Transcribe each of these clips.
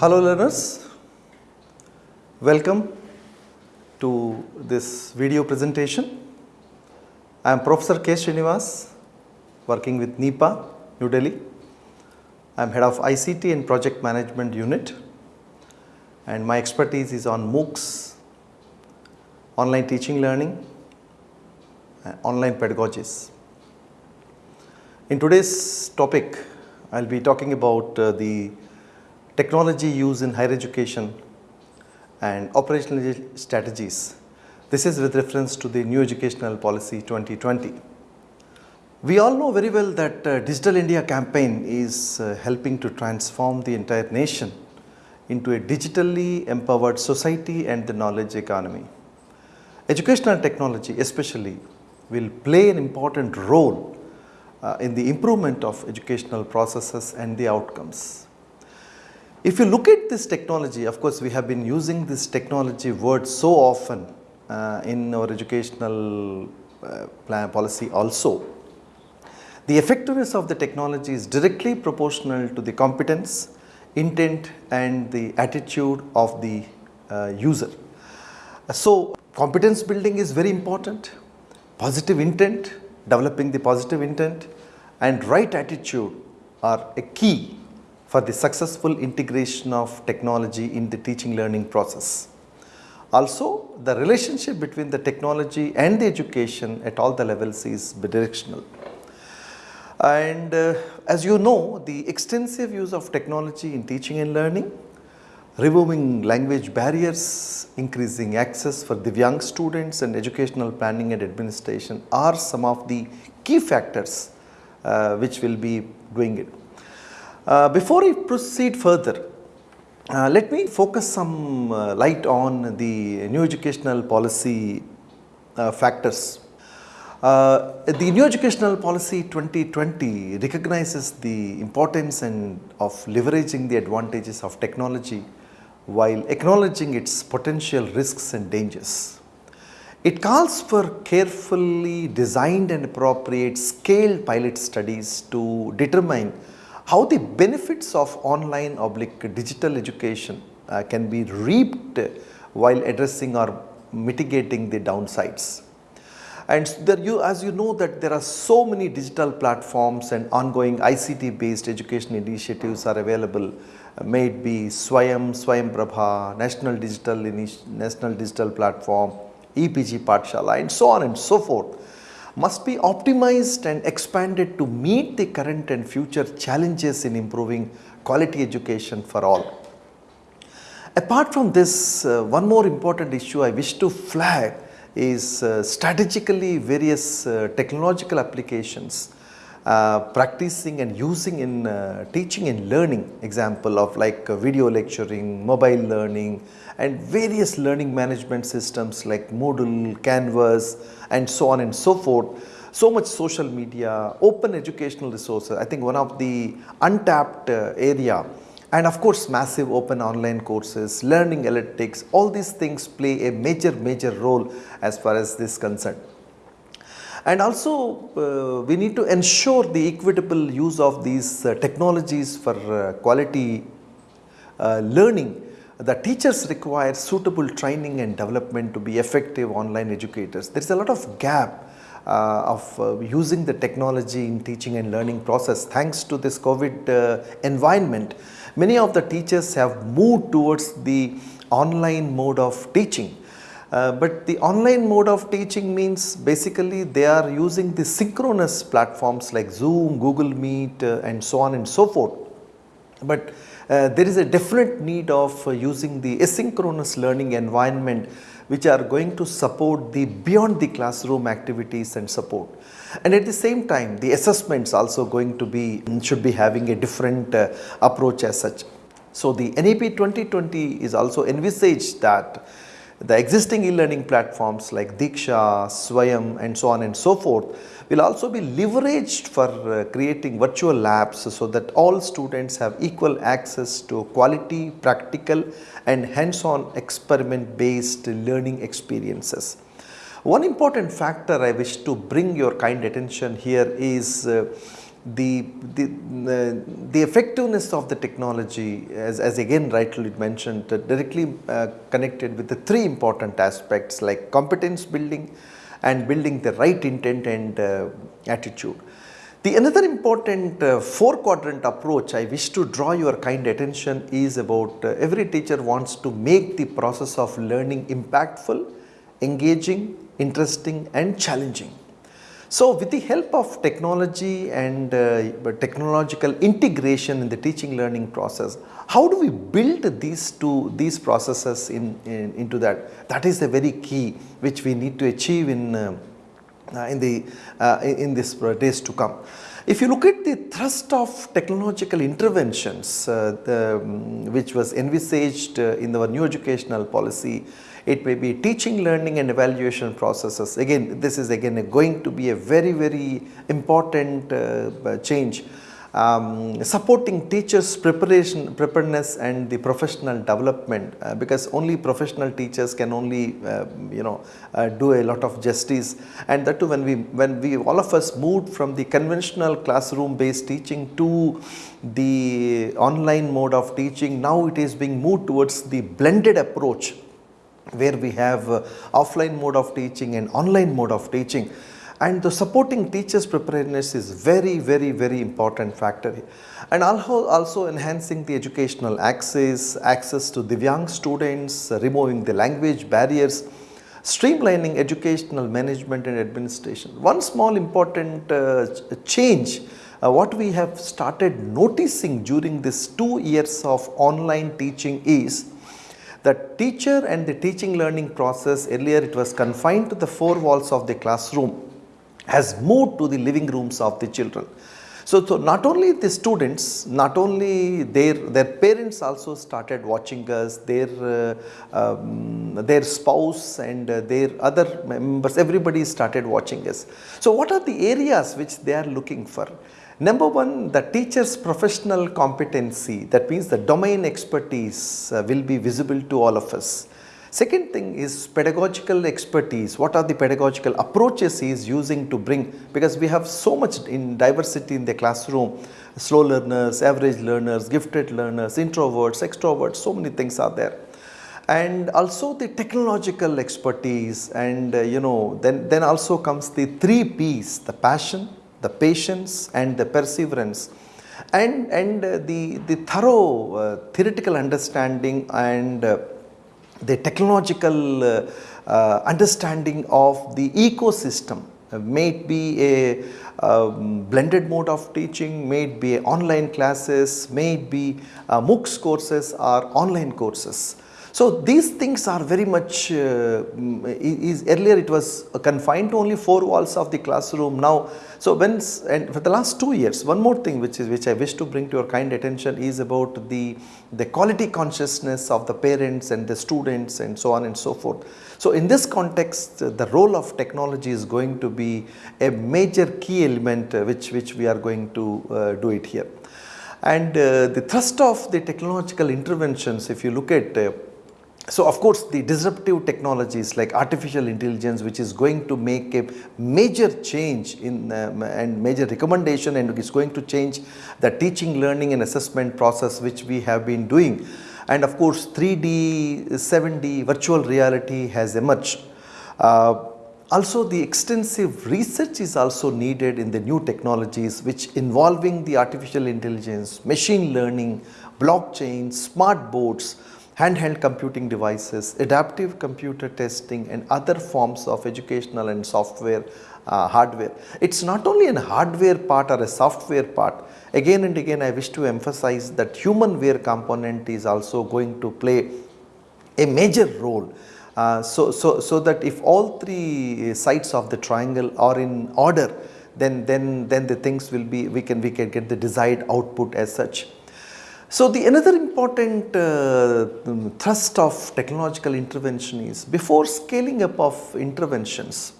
Hello learners, welcome to this video presentation. I am Professor K. Srinivas working with NIEPA, New Delhi. I am head of ICT and project management unit and my expertise is on MOOCs, online teaching learning and online pedagogies. In today's topic, I will be talking about uh, the technology use in higher education and operational strategies. This is with reference to the new educational policy 2020. We all know very well that uh, Digital India campaign is uh, helping to transform the entire nation into a digitally empowered society and the knowledge economy. Educational technology especially will play an important role uh, in the improvement of educational processes and the outcomes. If you look at this technology, of course, we have been using this technology word so often uh, in our educational uh, plan policy also. The effectiveness of the technology is directly proportional to the competence, intent and the attitude of the uh, user. So, competence building is very important, positive intent developing the positive intent and right attitude are a key for the successful integration of technology in the teaching learning process. Also, the relationship between the technology and the education at all the levels is bidirectional. And uh, as you know, the extensive use of technology in teaching and learning, removing language barriers, increasing access for the young students and educational planning and administration are some of the key factors uh, which will be doing it. Uh, before I proceed further, uh, let me focus some uh, light on the new educational policy uh, factors. Uh, the new educational policy 2020 recognizes the importance and of leveraging the advantages of technology while acknowledging its potential risks and dangers. It calls for carefully designed and appropriate scaled pilot studies to determine how the benefits of online oblique digital education uh, can be reaped while addressing or mitigating the downsides. And there you, as you know that there are so many digital platforms and ongoing ICT based education initiatives are available uh, may it be Swayam, Swayam Prabha, National Digital, National Digital Platform, EPG Pathshala and so on and so forth must be optimized and expanded to meet the current and future challenges in improving quality education for all. Apart from this, uh, one more important issue I wish to flag is uh, strategically various uh, technological applications practicing and using in uh, teaching and learning example of like uh, video lecturing, mobile learning and various learning management systems like Moodle, Canvas and so on and so forth. So much social media, open educational resources, I think one of the untapped uh, area and of course massive open online courses, learning analytics, all these things play a major major role as far as this concerned. And also uh, we need to ensure the equitable use of these uh, technologies for uh, quality uh, learning. The teachers require suitable training and development to be effective online educators. There is a lot of gap uh, of uh, using the technology in teaching and learning process thanks to this COVID environment. Many of the teachers have moved towards the online mode of teaching uh, but the online mode of teaching means basically they are using the synchronous platforms like Zoom, Google Meet uh, and so on and so forth. But uh, there is a definite need of uh, using the asynchronous learning environment which are going to support the beyond the classroom activities and support. And at the same time the assessments also going to be should be having a different uh, approach as such. So the NEP 2020 is also envisaged that the existing e-learning platforms like Diksha, Swayam and so on and so forth will also be leveraged for uh, creating virtual labs so that all students have equal access to quality, practical and hands-on experiment based learning experiences. One important factor I wish to bring your kind attention here is uh, the, the, the, effectiveness of the technology as, as again rightly mentioned uh, directly uh, connected with the three important aspects like competence building and building the right intent and uh, attitude. The another important uh, four quadrant approach I wish to draw your kind attention is about uh, every teacher wants to make the process of learning impactful, engaging, interesting and challenging. So, with the help of technology and uh, technological integration in the teaching learning process, how do we build these two these processes in, in into that? That is the very key which we need to achieve in uh, uh, in the uh, in this days to come. If you look at the thrust of technological interventions uh, the, um, which was envisaged uh, in our new educational policy it may be teaching, learning and evaluation processes. Again, this is again going to be a very, very important uh, change. Um, supporting teachers preparation preparedness and the professional development uh, because only professional teachers can only uh, you know uh, do a lot of justice and that too when we when we all of us moved from the conventional classroom based teaching to the online mode of teaching now it is being moved towards the blended approach where we have uh, offline mode of teaching and online mode of teaching and the supporting teachers preparedness is very very very important factor and also, also enhancing the educational access, access to Divyang students, removing the language barriers, streamlining educational management and administration. One small important uh, change uh, what we have started noticing during this two years of online teaching is the teacher and the teaching learning process earlier it was confined to the four walls of the classroom has moved to the living rooms of the children. So, so not only the students, not only their, their parents also started watching us, their, uh, um, their spouse and their other members, everybody started watching us. So what are the areas which they are looking for? Number one, the teacher's professional competency, that means the domain expertise uh, will be visible to all of us. Second thing is pedagogical expertise. What are the pedagogical approaches he is using to bring, because we have so much in diversity in the classroom, slow learners, average learners, gifted learners, introverts, extroverts, so many things are there and also the technological expertise and uh, you know then then also comes the three p's the passion the patience and the perseverance and, and uh, the, the thorough uh, theoretical understanding and uh, the technological uh, uh, understanding of the ecosystem uh, may it be a um, blended mode of teaching, may it be online classes, may it be MOOCs courses or online courses. So these things are very much, uh, is, earlier it was confined to only four walls of the classroom. Now, so when, and for the last two years, one more thing which is, which I wish to bring to your kind attention is about the, the quality consciousness of the parents and the students and so on and so forth. So in this context, the role of technology is going to be a major key element uh, which, which we are going to uh, do it here. And uh, the thrust of the technological interventions, if you look at uh, so of course the disruptive technologies like artificial intelligence which is going to make a major change in um, and major recommendation and is going to change the teaching learning and assessment process which we have been doing and of course 3D, 7D virtual reality has emerged. Uh, also the extensive research is also needed in the new technologies which involving the artificial intelligence, machine learning, blockchain, smart boards, handheld computing devices, adaptive computer testing and other forms of educational and software uh, hardware. It is not only a hardware part or a software part, again and again I wish to emphasize that human wear component is also going to play a major role. Uh, so, so, so that if all three sides of the triangle are in order, then, then, then the things will be, we can, we can get the desired output as such. So, the another important uh, thrust of technological intervention is before scaling up of interventions,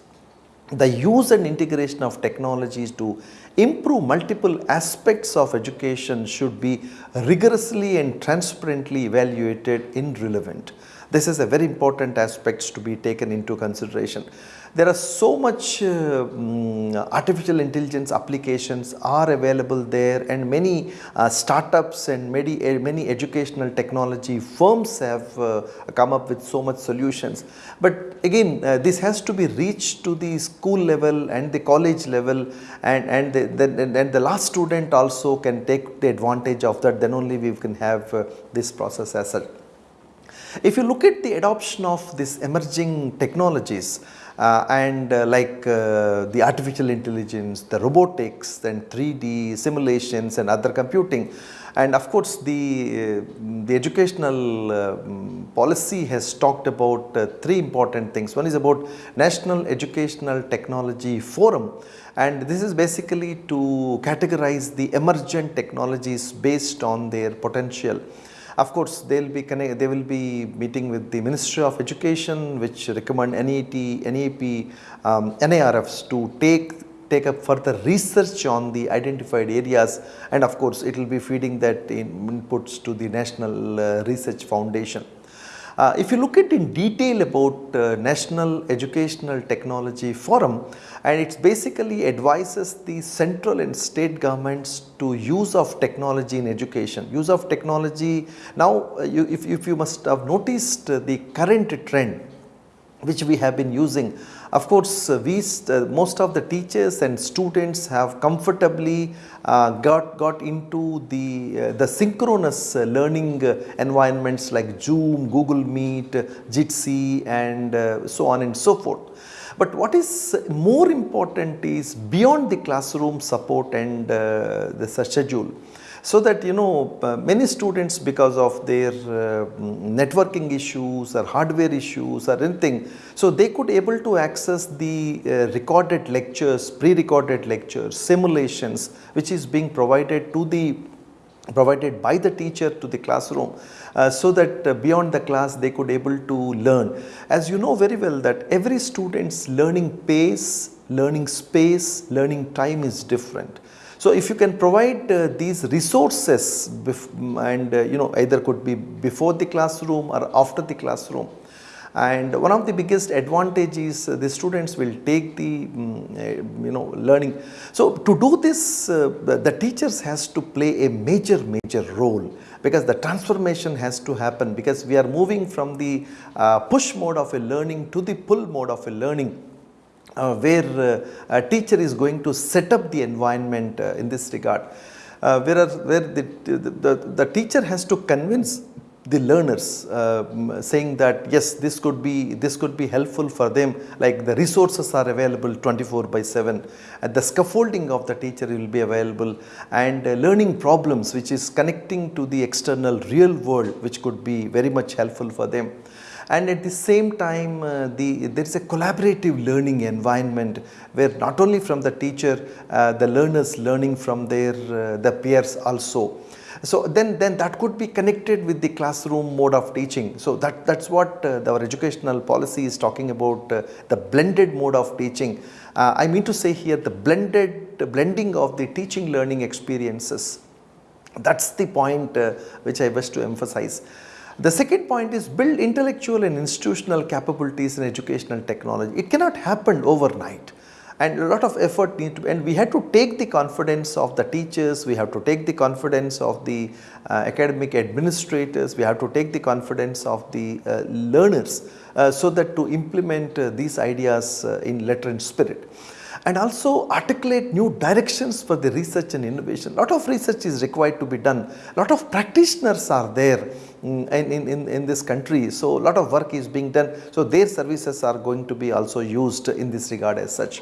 the use and integration of technologies to improve multiple aspects of education should be rigorously and transparently evaluated in relevant. This is a very important aspect to be taken into consideration. There are so much uh, mm, artificial intelligence applications are available there and many uh, startups and many, uh, many educational technology firms have uh, come up with so much solutions. But again uh, this has to be reached to the school level and the college level and, and, the, the, and the last student also can take the advantage of that then only we can have uh, this process as such. If you look at the adoption of these emerging technologies, Uh, and uh, like uh, the artificial intelligence, the robotics and 3D simulations and other computing. And of course, the, uh, the educational uh, mm, policy has talked about three important things. One is about National Educational Technology Forum and this is basically to categorize the emergent technologies based on their potential. Of course, they will be they will be meeting with the Ministry of Education which recommend NET, NEP, um, NIRFs to take take up further research on the identified areas and of course it will be feeding that in inputs to the National uh, Research Foundation. Uh, if you look at in detail about uh, National Educational Technology Forum and it basically advises the central and state governments to use of technology in education. Use of technology now uh, you, if, if you must have noticed uh, the current trend which we have been using. Of course, uh, we most of the teachers and students have comfortably uh, got got into the the synchronous learning environments like Zoom, Google Meet, Jitsi and so on and so forth. But what is more important is beyond the classroom support and the schedule. So that you know uh, many students because of their uh, networking issues or hardware issues or anything so they could able to access the uh, recorded lectures pre-recorded lectures simulations which is being provided to the provided by the teacher to the classroom uh, so that uh, beyond the class they could able to learn. As you know very well that every student's learning pace learning space learning time is different. So, if you can provide uh, these resources and uh, you know either could be before the classroom or after the classroom and one of the biggest advantages uh, the students will take the um, you know learning. So, to do this uh, the, the, teachers has to play a major major role because the transformation has to happen because we are moving from the uh, push mode of a learning to the pull mode of a learning uh, where uh, a teacher is going to set up the environment uh, in this regard. Where, where the, the, the, teacher has to convince the learners uh, saying that yes this could be this could be helpful for them like the resources are available 24 by 7 and the scaffolding of the teacher will be available and uh, learning problems which is connecting to the external real world which could be very much helpful for them and at the same time uh, the there is a collaborative learning environment where not only from the teacher uh, the learners learning from their uh, the peers also. So then, then that could be connected with the classroom mode of teaching. So that, that's what uh, our educational policy is talking about uh, the blended mode of teaching. Uh, I mean to say here the blended the blending of the teaching learning experiences. That's the point uh, which I wish to emphasize. The second point is build intellectual and institutional capabilities in educational technology. It cannot happen overnight and a lot of effort need to and we had to take the confidence of the teachers, we have to take the confidence of the uh, academic administrators, we have to take the confidence of the uh, learners uh, so that to implement uh, these ideas uh, in letter and spirit and also articulate new directions for the research and innovation. A lot of research is required to be done, a lot of practitioners are there in, in, in, in this country. So, a lot of work is being done. So, their services are going to be also used in this regard as such.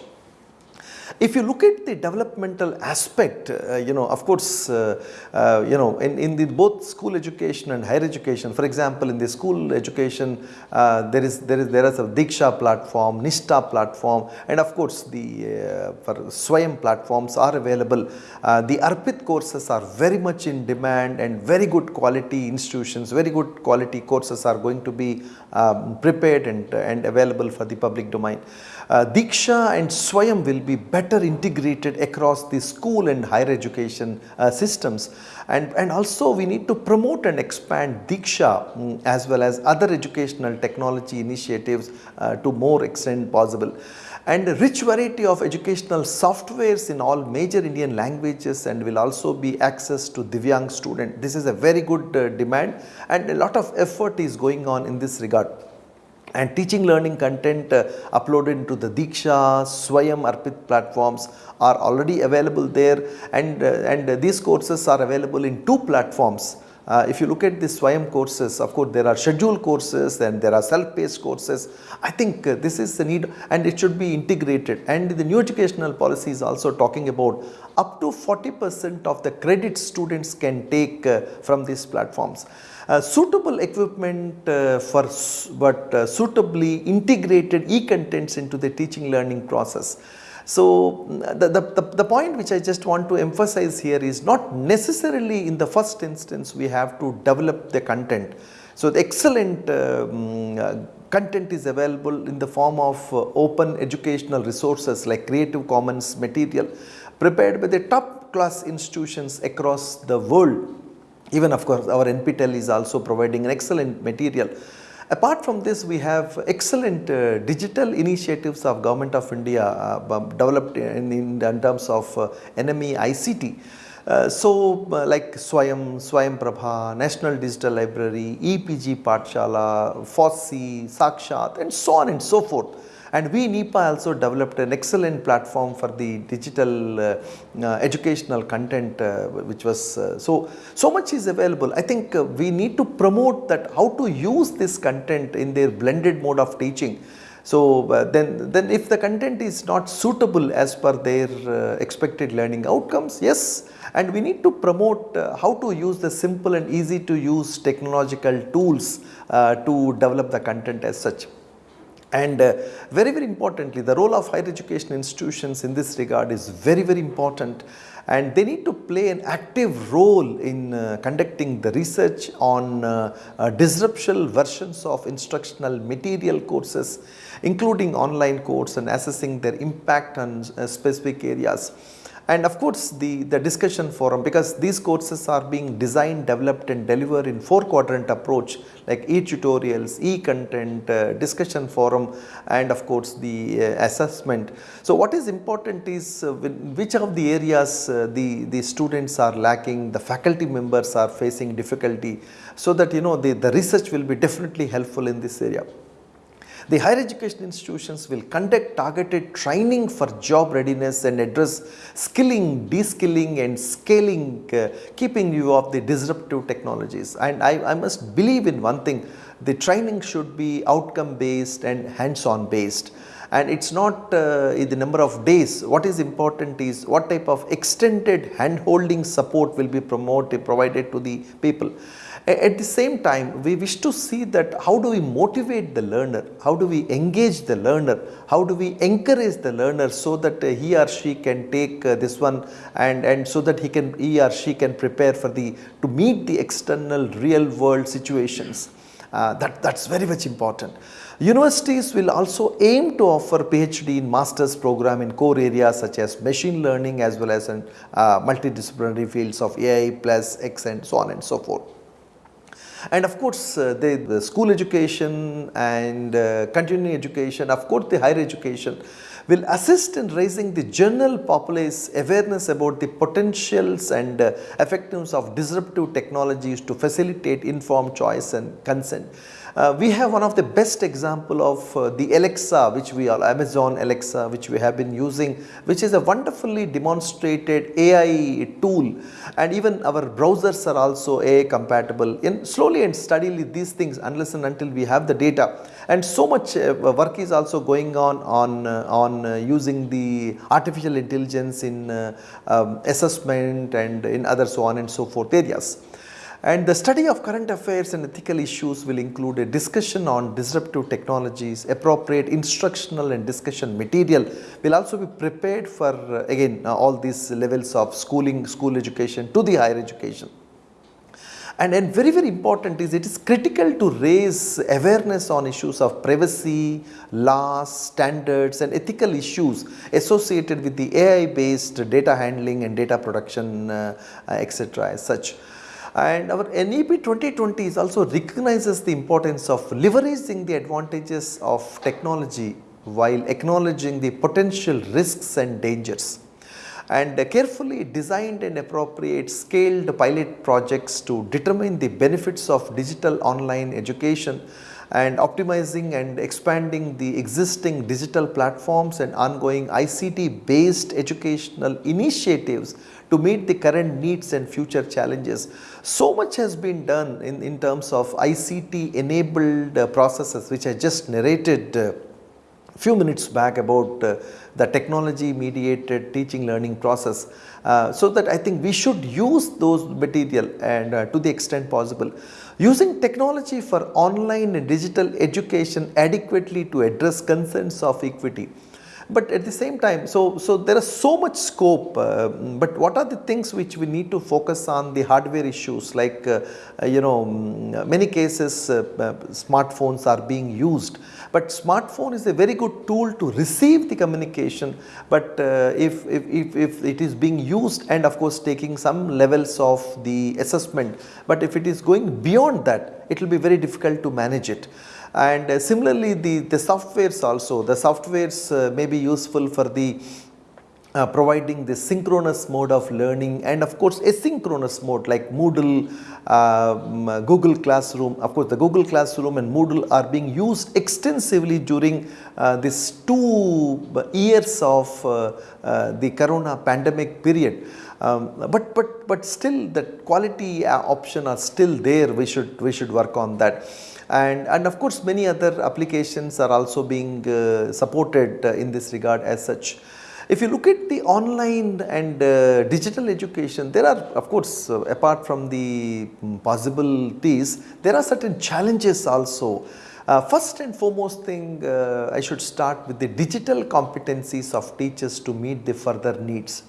If you look at the developmental aspect, uh, you know, of course, uh, uh, you know, in, in the both school education and higher education, for example, in the school education, uh, there is there is there is a Diksha platform, NISHTHA platform, and of course, the uh, for Swayam platforms are available. Uh, the Arpit courses are very much in demand and very good quality institutions, very good quality courses are going to be um, prepared and, and available for the public domain. Diksha and Swayam will be better integrated across the school and higher education uh, systems. And, and also we need to promote and expand Diksha mm, as well as other educational technology initiatives uh, to more extent possible and a rich variety of educational softwares in all major Indian languages and will also be access to Divyang student. This is a very good uh, demand and a lot of effort is going on in this regard and teaching learning content uh, uploaded into the Diksha, Swayam Arpit platforms are already available there and, uh, and these courses are available in two platforms. Uh, if you look at the Swayam courses, of course there are scheduled courses and there are self-paced courses. I think uh, this is the need and it should be integrated and the new educational policy is also talking about up to 40 percent of the credit students can take uh, from these platforms. Uh, suitable equipment uh, for but uh, suitably integrated e-contents into the teaching learning process. So, the, the, the, the, point which I just want to emphasize here is not necessarily in the first instance we have to develop the content. So, the excellent um, uh, content is available in the form of uh, open educational resources like Creative Commons material prepared by the top class institutions across the world even of course our NPTEL is also providing an excellent material. Apart from this we have excellent uh, digital initiatives of government of India uh, developed in, in, in, terms of uh, NME ICT. Uh, so uh, like Swayam, Swayam Prabha, National Digital Library, EPG Pathshala, FOSSEE, Sakshat and so on and so forth and we NIEPA also developed an excellent platform for the digital uh, uh, educational content uh, which was uh, so, so much is available. I think uh, we need to promote that how to use this content in their blended mode of teaching. So, uh, then, then if the content is not suitable as per their expected learning outcomes, yes, and we need to promote uh, how to use the simple and easy to use technological tools uh, to develop the content as such. And uh, very, very importantly, the role of higher education institutions in this regard is very, very important and they need to play an active role in uh, conducting the research on uh, uh disruptional versions of instructional material courses, including online courses and assessing their impact on uh, specific areas. And of course, the, the discussion forum because these courses are being designed, developed and delivered in four quadrant approach like e-tutorials, e-content, uh, discussion forum and of course the uh, assessment. So what is important is uh, which of the areas uh, the, the students are lacking, the faculty members are facing difficulty so that you know the, the research will be definitely helpful in this area. The higher education institutions will conduct targeted training for job readiness and address skilling, de-skilling and scaling, uh, keeping you of the disruptive technologies. And I, I must believe in one thing, the training should be outcome based and hands-on based and it is not uh, the number of days. What is important is what type of extended hand-holding support will be promoted, provided to the people. At the same time, we wish to see that how do we motivate the learner, how do we engage the learner, how do we encourage the learner so that he or she can take uh, this one and, and so that he can he or she can prepare for the to meet the external real world situations. Uh, that that's very much important. Universities will also aim to offer PhD in master's program in core areas such as machine learning as well as in uh, multidisciplinary fields of AI plus X and so on and so forth. And of course, uh, the, school education and uh, continuing education, of course the higher education will assist in raising the general populace awareness about the potentials and uh, effectiveness of disruptive technologies to facilitate informed choice and consent. Uh, we have one of the best example of uh, the Alexa which we are Amazon Alexa which we have been using which is a wonderfully demonstrated AI tool. And even our browsers are also AI compatible. In slowly and steadily these things unless and until we have the data. And so much uh, work is also going on on uh, on uh, using the artificial intelligence in um, assessment and in other so on and so forth areas. And the study of current affairs and ethical issues will include a discussion on disruptive technologies, appropriate instructional and discussion material will also be prepared for uh, again uh, all these levels of schooling, school education to the higher education. And, and very, very important is it is critical to raise awareness on issues of privacy, laws, standards and ethical issues associated with the AI based data handling and data production uh, uh, etc. as such. And our NEP 2020 is also recognizes the importance of leveraging the advantages of technology while acknowledging the potential risks and dangers. And carefully designed and appropriate scaled pilot projects to determine the benefits of digital online education and optimizing and expanding the existing digital platforms and ongoing ICT based educational initiatives to meet the current needs and future challenges. So much has been done in, in terms of ICT enabled uh, processes which I just narrated uh, few minutes back about uh, the technology mediated teaching learning process. Uh, so that I think we should use those material and uh, to the extent possible. Using technology for online and digital education adequately to address concerns of equity but at the same time so so there is so much scope uh, but what are the things which we need to focus on the hardware issues? Like uh, uh you know mm, many cases uh, uh, smartphones are being used. But smartphone is a very good tool to receive the communication. But uh, if, if, if, if it is being used and of course taking some levels of the assessment but if it is going beyond that it will be very difficult to manage it and uh, similarly the, the softwares also the softwares uh, may be useful for the uh, providing the synchronous mode of learning and of course asynchronous mode like Moodle, uh, Google Classroom. Of course, the Google Classroom and Moodle are being used extensively during uh, this two years of uh, uh, the corona pandemic period. Um, but but but still the quality option are still there. We should we should work on that and, and of course many other applications are also being uh, supported uh, in this regard as such. If you look at the online and uh, digital education, there are of course uh, apart from the um, possibilities, there are certain challenges also. Uh, first and foremost thing, uh, I should start with the digital competencies of teachers to meet the further needs.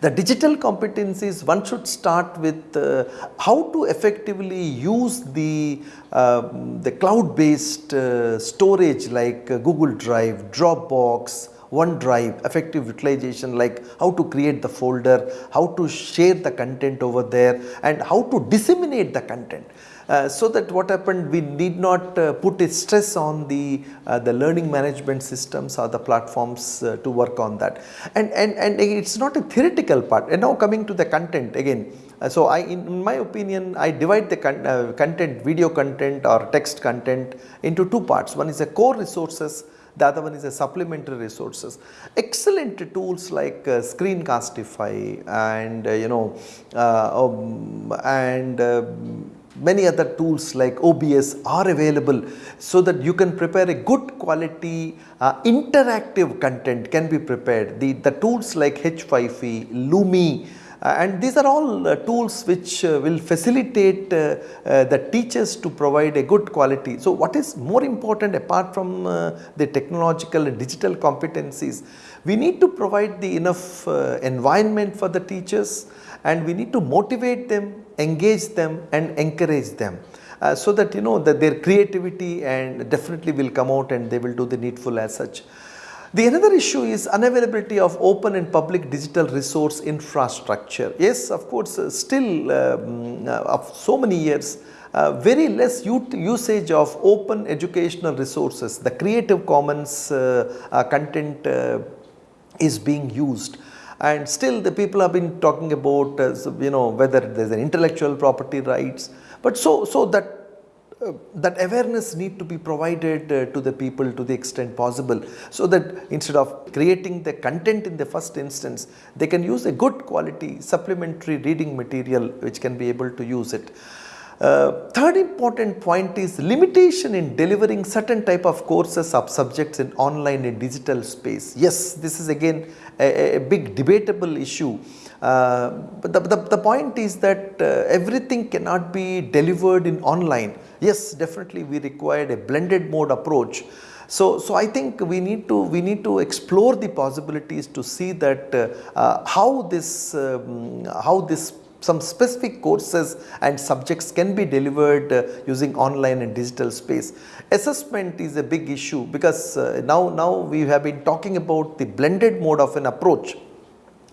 The digital competencies one should start with uh, how to effectively use the, uh, the cloud based uh, storage like uh, Google Drive, Dropbox, OneDrive, effective utilization like how to create the folder, how to share the content over there and how to disseminate the content. Uh, so that what happened we need not uh, put a stress on the uh, the learning management systems or the platforms uh, to work on that. And and and it's not a theoretical part. And now coming to the content again. Uh, so I in my opinion I divide the con content video content or text content into two parts. One is the core resources the other one is a supplementary resources. Excellent tools like uh, Screencastify and uh, you know uh, um, and um, many other tools like OBS are available so that you can prepare a good quality uh, interactive content can be prepared. The, the tools like H5P, Lumi uh, and these are all uh, tools which uh, will facilitate uh, uh, the teachers to provide a good quality. So what is more important apart from uh, the technological and digital competencies, we need to provide the enough environment for the teachers and we need to motivate them, engage them and encourage them. Uh, so that you know that their creativity and definitely will come out and they will do the needful as such. The another issue is unavailability of open and public digital resource infrastructure. Yes, of course, uh, still um, uh, of so many years, uh, very less usage of open educational resources. The Creative Commons uh, content is being used and still the people have been talking about you know whether there is an intellectual property rights but so so that uh, that awareness need to be provided uh, to the people to the extent possible so that instead of creating the content in the first instance they can use a good quality supplementary reading material which can be able to use it uh, third important point is limitation in delivering certain type of courses of subjects in online and digital space. Yes, this is again a, a big debatable issue. Uh, but the, the, the, point is that uh, everything cannot be delivered in online. Yes, definitely we required a blended mode approach. So, so I think we need to we need to explore the possibilities to see that uh, uh how this um, how this some specific courses and subjects can be delivered uh, using online and digital space. Assessment is a big issue because uh, now, now we have been talking about the blended mode of an approach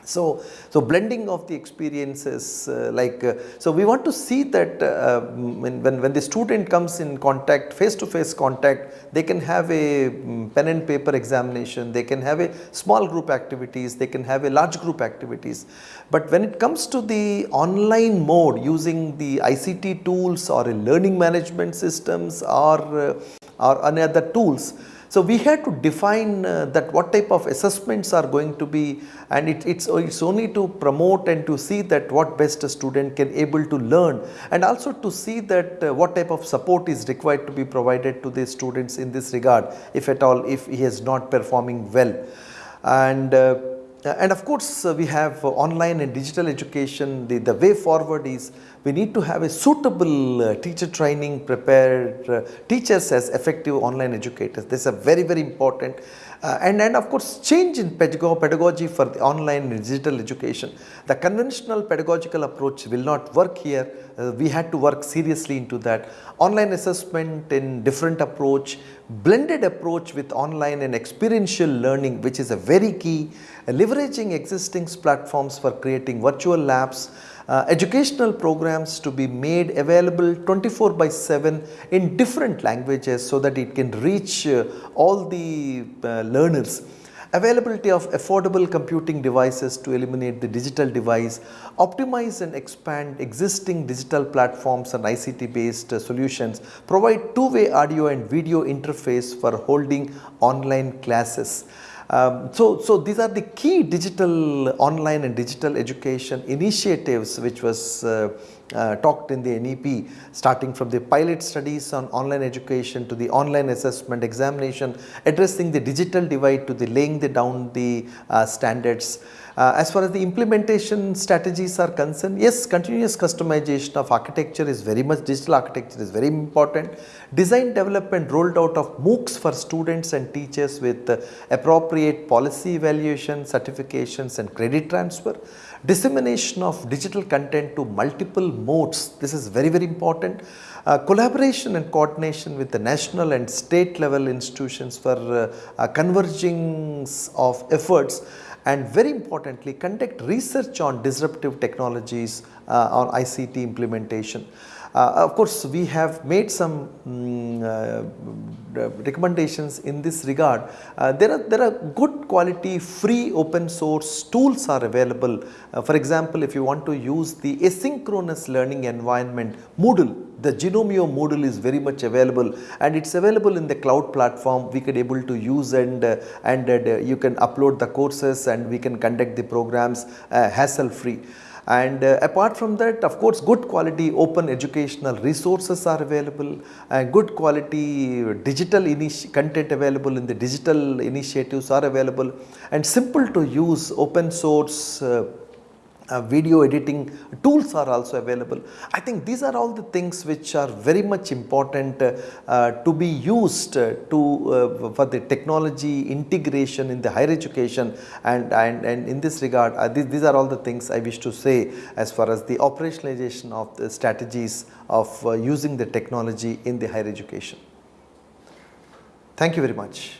so, so blending of the experiences uh, like, uh, so we want to see that uh, when, when, when the student comes in contact, face to face contact, they can have a um, pen and paper examination, they can have a small group activities, they can have a large group activities. But when it comes to the online mode using the ICT tools or a learning management systems or, uh, or any other tools, so, we had to define uh, that what type of assessments are going to be and it, it's, it's only to promote and to see that what best a student can able to learn and also to see that uh, what type of support is required to be provided to the students in this regard if at all if he is not performing well. And uh, and of course, uh, we have uh, online and digital education, the, the way forward is we need to have a suitable uh, teacher training prepared uh, teachers as effective online educators. This is very, very important. Uh, and, and of course, change in pedagogy for the online and digital education. The conventional pedagogical approach will not work here. Uh, we had to work seriously into that. Online assessment in different approach, blended approach with online and experiential learning which is a very key, uh, leveraging existing platforms for creating virtual labs, uh, educational programs to be made available 24 by 7 in different languages so that it can reach uh, all the uh, learners availability of affordable computing devices to eliminate the digital divide, optimize and expand existing digital platforms and ICT based uh, solutions, provide two-way audio and video interface for holding online classes. Um, so, so these are the key digital online and digital education initiatives which was uh, uh, talked in the NEP starting from the pilot studies on online education to the online assessment examination addressing the digital divide to the laying the down the uh, standards. Uh, as far as the implementation strategies are concerned, yes, continuous customization of architecture is very much, digital architecture is very important. Design development rolled out of MOOCs for students and teachers with uh, appropriate policy evaluation, certifications and credit transfer. Dissemination of digital content to multiple modes, this is very, very important. Uh, collaboration and coordination with the national and state level institutions for uh, uh, converging of efforts and very importantly conduct research on disruptive technologies uh, on ICT implementation. Uh, of course, we have made some um, uh, recommendations in this regard. Uh, there, are, there are good quality free open source tools are available. Uh, for example, if you want to use the asynchronous learning environment Moodle, the Gnomio Moodle is very much available and it's available in the cloud platform we could able to use and uh, and uh, you can upload the courses and we can conduct the programs uh, hassle free and uh, apart from that of course good quality open educational resources are available and good quality digital content available in the digital initiatives are available. And simple to use open source uh, uh, video editing tools are also available. I think these are all the things which are very much important uh, uh, to be used uh, to uh, for the technology integration in the higher education and, and, and in this regard uh, these, these are all the things I wish to say as far as the operationalization of the strategies of using the technology in the higher education. Thank you very much.